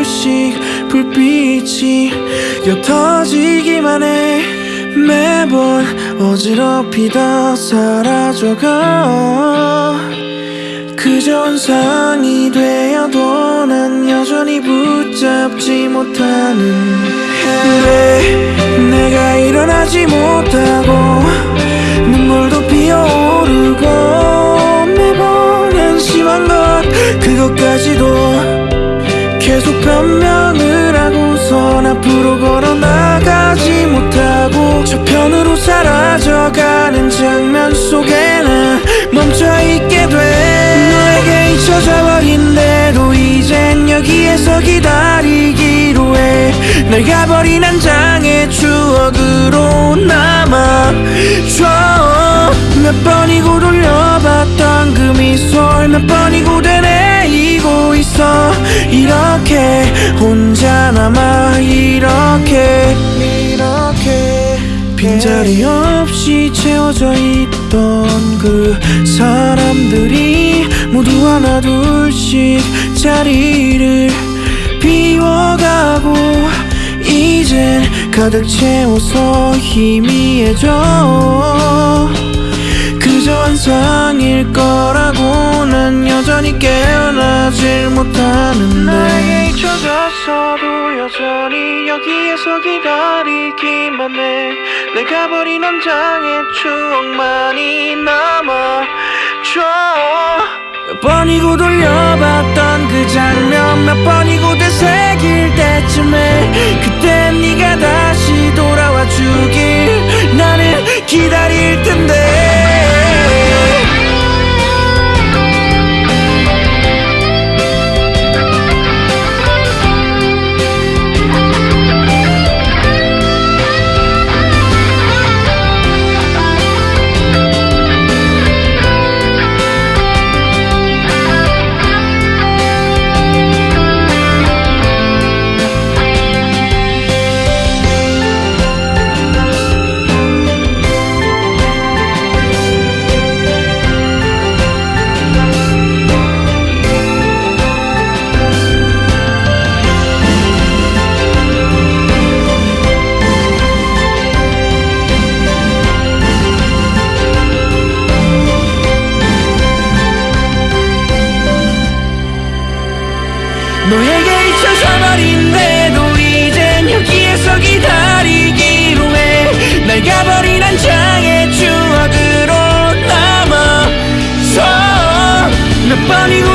조금씩 불빛이 옅어지기만 해. 매번 어지럽히다 사라져가. 그저 원상이 되어도 난 여전히 붙잡지 못하는 왜 계속 변명을 하고선 앞으로 걸어 나가지 못하고 저편으로 사라져가는 장면 속에 난 멈춰있게 돼. 너에게 잊혀져 버린대도 이젠 여기에서 기다리기로 해 날 가버린 한 장의 추억으로 남아줘. 몇 번이고 돌려봤던 그 미소 몇 번이고 되뇌 이고 있어. 이렇게 혼자 남아 이렇게 이렇게. 빈자리 없이 채워져 있던 그 사람들이 모두 하나 둘씩 자리를 비워가고 이젠 가득 채워서 희미해져 환상일 거라고 난 여전히 깨어나질 못하는데. 나에게 잊혀졌어도 여전히 여기에서 기다리기만 해. 내가 버린 한 장의 추억만이 남아줘. 몇 번이고 돌려봤던 그 장면 몇 번이고 되새길 때쯤에 그때 너에게 잊혀져 버린데도 이젠 여기에서 기다리기로 해날 가버린 한 장의 추억으로 남아서 몇 번이고